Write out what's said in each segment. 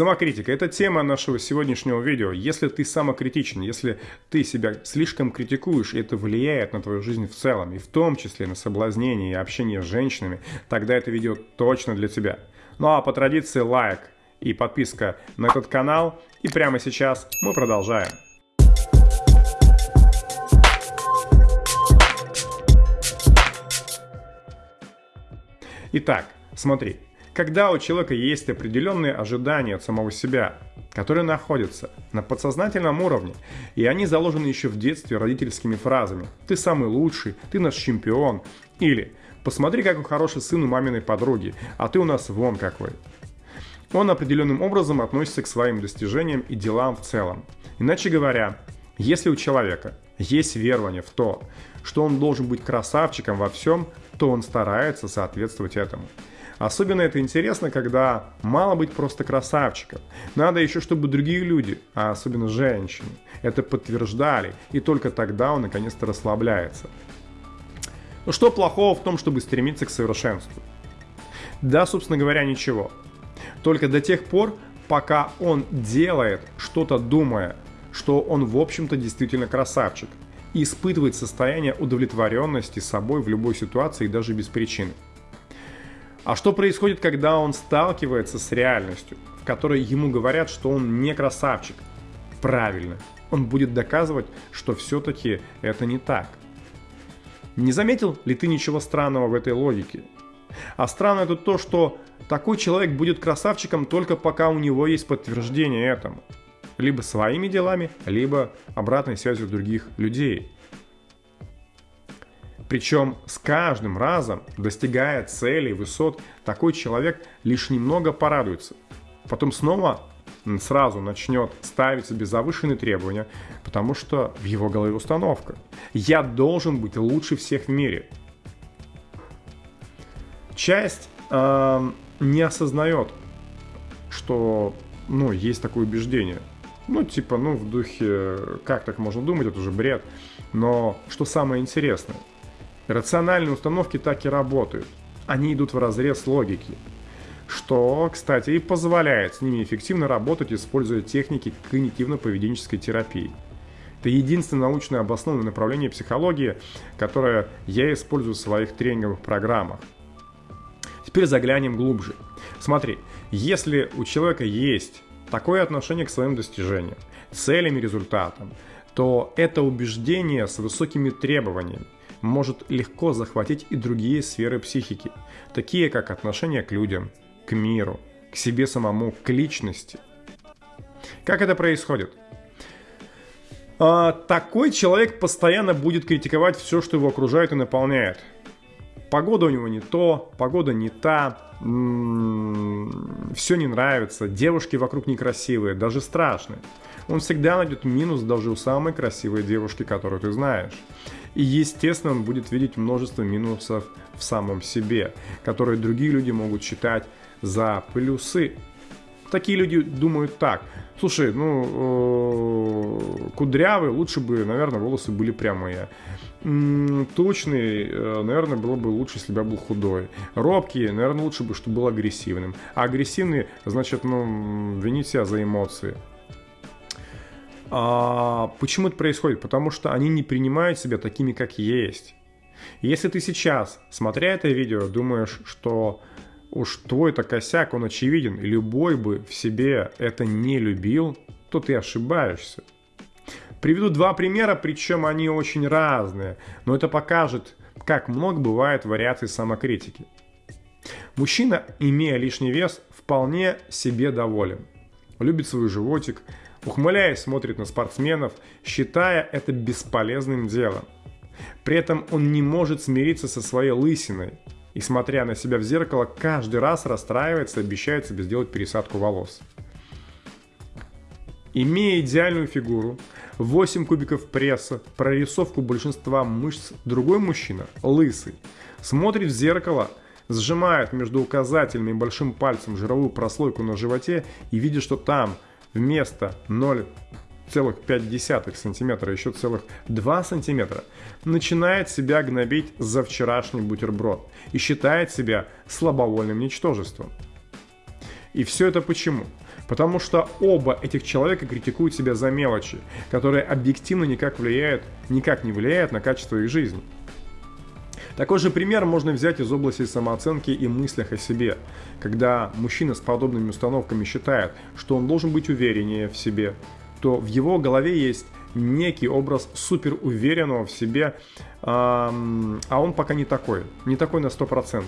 Самокритика – это тема нашего сегодняшнего видео. Если ты самокритичен, если ты себя слишком критикуешь, и это влияет на твою жизнь в целом, и в том числе на соблазнение и общение с женщинами, тогда это видео точно для тебя. Ну а по традиции лайк и подписка на этот канал. И прямо сейчас мы продолжаем. Итак, смотри, когда у человека есть определенные ожидания от самого себя, которые находятся на подсознательном уровне, и они заложены еще в детстве родительскими фразами «ты самый лучший», «ты наш чемпион» или «посмотри, какой хороший сын у маминой подруги, а ты у нас вон какой». Он определенным образом относится к своим достижениям и делам в целом. Иначе говоря, если у человека есть верование в то, что он должен быть красавчиком во всем, то он старается соответствовать этому. Особенно это интересно, когда мало быть просто красавчиком. Надо еще, чтобы другие люди, а особенно женщины, это подтверждали, и только тогда он наконец-то расслабляется. Ну что плохого в том, чтобы стремиться к совершенству? Да, собственно говоря, ничего. Только до тех пор, пока он делает что-то думая, что он в общем-то действительно красавчик, и испытывает состояние удовлетворенности собой в любой ситуации и даже без причины. А что происходит, когда он сталкивается с реальностью, в которой ему говорят, что он не красавчик? Правильно, он будет доказывать, что все-таки это не так. Не заметил ли ты ничего странного в этой логике? А странно это то, что такой человек будет красавчиком только пока у него есть подтверждение этому. Либо своими делами, либо обратной связью других людей. Причем с каждым разом, достигая целей, высот, такой человек лишь немного порадуется. Потом снова сразу начнет ставить себе завышенные требования, потому что в его голове установка. Я должен быть лучше всех в мире. Часть э, не осознает, что ну, есть такое убеждение. Ну, типа, ну, в духе, как так можно думать, это уже бред. Но что самое интересное, Рациональные установки так и работают. Они идут в разрез логики. Что, кстати, и позволяет с ними эффективно работать, используя техники когнитивно-поведенческой терапии. Это единственное научно обоснованное направление психологии, которое я использую в своих тренинговых программах. Теперь заглянем глубже. Смотри, если у человека есть такое отношение к своим достижениям, целям и результатам, то это убеждение с высокими требованиями может легко захватить и другие сферы психики, такие как отношение к людям, к миру, к себе самому, к личности. Как это происходит? А, такой человек постоянно будет критиковать все, что его окружает и наполняет. Погода у него не то, погода не та, все не нравится, девушки вокруг некрасивые, даже страшные. Он всегда найдет минус даже у самой красивой девушки, которую ты знаешь. И естественно он будет видеть множество минусов в самом себе, которые другие люди могут считать за плюсы. Такие люди думают так. Слушай, ну, э, кудрявый, лучше бы, наверное, волосы были прямые. Тучный, э, наверное, было бы лучше, если бы я был худой. Робкий, наверное, лучше бы, чтобы был агрессивным. А агрессивный, значит, ну, винить себя за эмоции. А почему это происходит? Потому что они не принимают себя такими, как есть. Если ты сейчас, смотря это видео, думаешь, что уж твой-то косяк, он очевиден, и любой бы в себе это не любил, то ты ошибаешься. Приведу два примера, причем они очень разные, но это покажет, как много бывает вариаций самокритики. Мужчина, имея лишний вес, вполне себе доволен. Любит свой животик, ухмыляясь, смотрит на спортсменов, считая это бесполезным делом. При этом он не может смириться со своей лысиной и, смотря на себя в зеркало, каждый раз расстраивается и обещает себе сделать пересадку волос. Имея идеальную фигуру, 8 кубиков пресса, прорисовку большинства мышц, другой мужчина, лысый, смотрит в зеркало, сжимает между указательным и большим пальцем жировую прослойку на животе и видит, что там – вместо 0,5 сантиметра еще целых 2 сантиметра, начинает себя гнобить за вчерашний бутерброд и считает себя слабовольным ничтожеством. И все это почему? Потому что оба этих человека критикуют себя за мелочи, которые объективно никак, влияют, никак не влияют на качество их жизни. Такой же пример можно взять из области самооценки и мыслях о себе, когда мужчина с подобными установками считает, что он должен быть увереннее в себе, то в его голове есть некий образ супер уверенного в себе, а он пока не такой, не такой на 100%.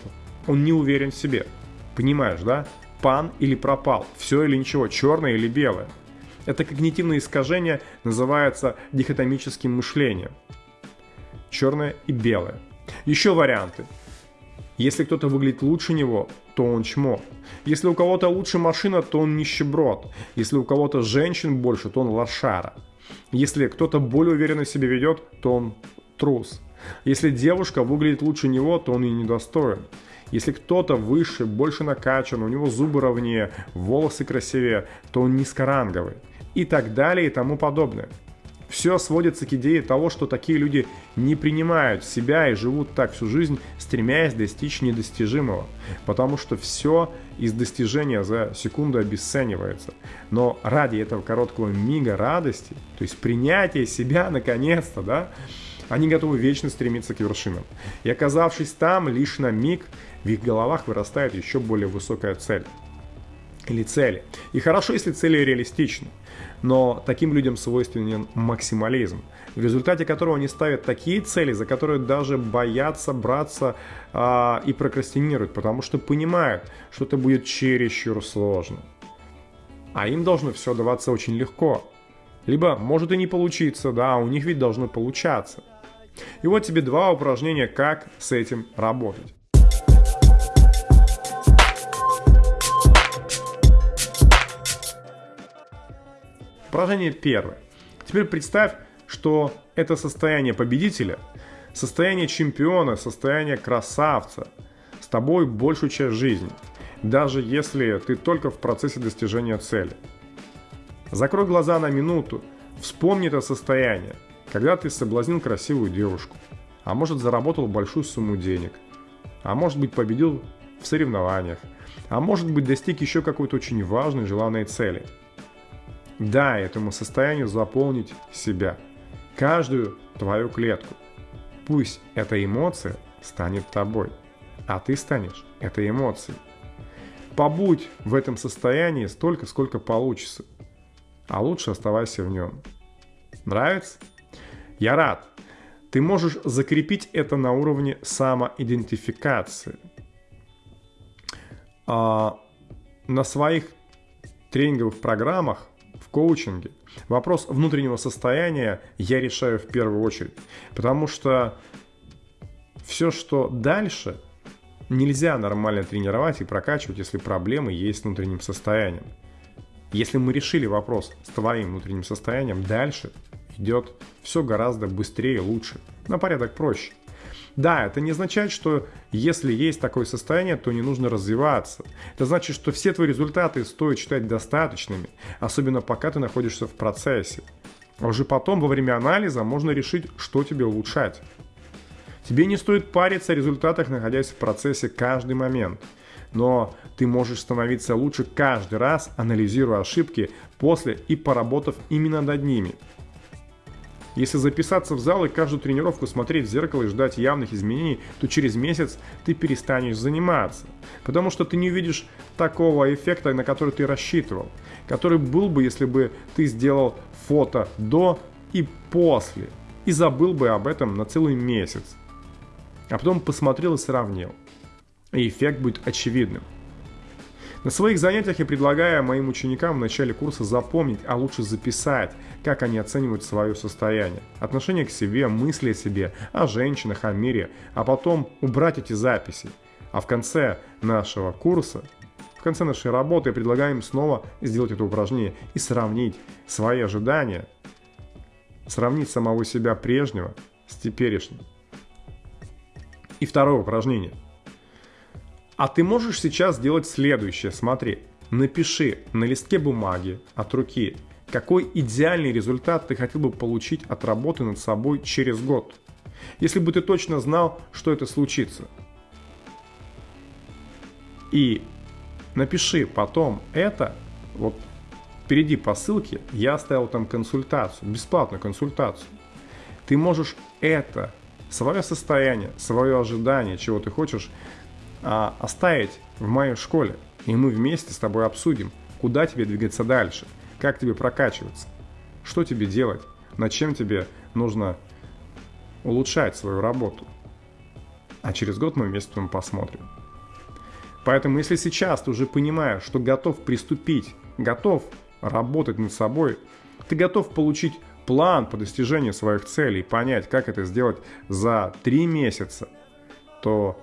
Он не уверен в себе. Понимаешь, да? Пан или пропал, все или ничего, черное или белое. Это когнитивное искажение называется дихотомическим мышлением. Черное и белое. Еще варианты. Если кто-то выглядит лучше него, то он чмо. Если у кого-то лучше машина, то он нищеброд. Если у кого-то женщин больше, то он лошара. Если кто-то более уверенно себя ведет, то он трус. Если девушка выглядит лучше него, то он и недостоин. Если кто-то выше, больше накачан, у него зубы ровнее, волосы красивее, то он низкоранговый. И так далее и тому подобное. Все сводится к идее того, что такие люди не принимают себя и живут так всю жизнь, стремясь достичь недостижимого. Потому что все из достижения за секунду обесценивается. Но ради этого короткого мига радости, то есть принятия себя наконец-то, да, они готовы вечно стремиться к вершинам. И оказавшись там лишь на миг, в их головах вырастает еще более высокая цель. Или цели. И хорошо, если цели реалистичны. Но таким людям свойственен максимализм, в результате которого они ставят такие цели, за которые даже боятся браться а, и прокрастинируют, потому что понимают, что это будет чересчур сложно. А им должно все даваться очень легко. Либо может и не получиться, да, у них ведь должно получаться. И вот тебе два упражнения, как с этим работать. Упражнение первое. Теперь представь, что это состояние победителя, состояние чемпиона, состояние красавца с тобой большую часть жизни, даже если ты только в процессе достижения цели. Закрой глаза на минуту, вспомни это состояние, когда ты соблазнил красивую девушку, а может заработал большую сумму денег, а может быть победил в соревнованиях, а может быть достиг еще какой-то очень важной желанной цели – Дай этому состоянию заполнить себя, каждую твою клетку. Пусть эта эмоция станет тобой, а ты станешь этой эмоцией. Побудь в этом состоянии столько, сколько получится, а лучше оставайся в нем. Нравится? Я рад. Ты можешь закрепить это на уровне самоидентификации. А на своих тренинговых программах в коучинге вопрос внутреннего состояния я решаю в первую очередь. Потому что все, что дальше, нельзя нормально тренировать и прокачивать, если проблемы есть с внутренним состоянием. Если мы решили вопрос с твоим внутренним состоянием, дальше идет все гораздо быстрее и лучше, на порядок проще. Да, это не означает, что если есть такое состояние, то не нужно развиваться. Это значит, что все твои результаты стоит считать достаточными, особенно пока ты находишься в процессе. А уже потом, во время анализа, можно решить, что тебе улучшать. Тебе не стоит париться о результатах, находясь в процессе каждый момент. Но ты можешь становиться лучше каждый раз, анализируя ошибки после и поработав именно над ними – если записаться в зал и каждую тренировку смотреть в зеркало и ждать явных изменений, то через месяц ты перестанешь заниматься. Потому что ты не увидишь такого эффекта, на который ты рассчитывал. Который был бы, если бы ты сделал фото до и после. И забыл бы об этом на целый месяц. А потом посмотрел и сравнил. И эффект будет очевидным. На своих занятиях я предлагаю моим ученикам в начале курса запомнить, а лучше записать, как они оценивают свое состояние, отношение к себе, мысли о себе, о женщинах, о мире, а потом убрать эти записи. А в конце нашего курса, в конце нашей работы я предлагаю им снова сделать это упражнение и сравнить свои ожидания, сравнить самого себя прежнего с теперешним. И второе упражнение – а ты можешь сейчас сделать следующее, смотри. Напиши на листке бумаги от руки, какой идеальный результат ты хотел бы получить от работы над собой через год. Если бы ты точно знал, что это случится. И напиши потом это, вот Впереди по ссылке я оставил там консультацию, бесплатную консультацию. Ты можешь это, свое состояние, свое ожидание, чего ты хочешь, а, оставить в моей школе. И мы вместе с тобой обсудим, куда тебе двигаться дальше, как тебе прокачиваться, что тебе делать, над чем тебе нужно улучшать свою работу. А через год мы вместе с посмотрим. Поэтому если сейчас ты уже понимаешь, что готов приступить, готов работать над собой, ты готов получить план по достижению своих целей, понять, как это сделать за три месяца, то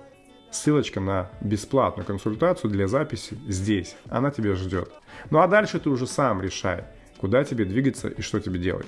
ссылочка на бесплатную консультацию для записи здесь. Она тебя ждет. Ну а дальше ты уже сам решай, куда тебе двигаться и что тебе делать.